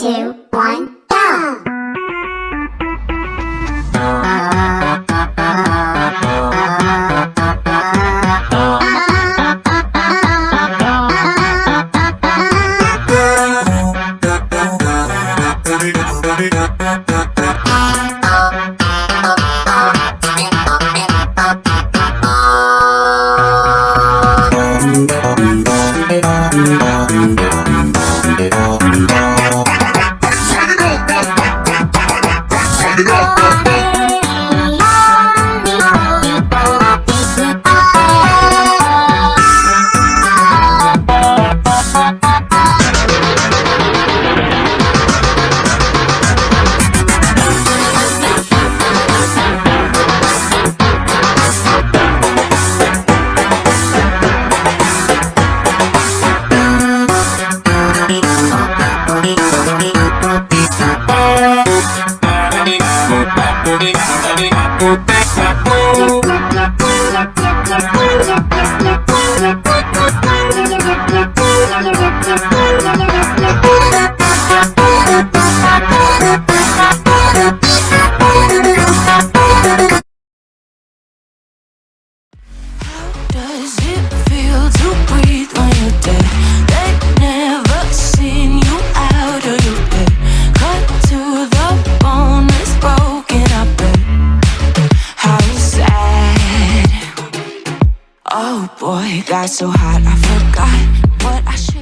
two, one, go! How does it feel to breathe boy, got so hot, I forgot what I should.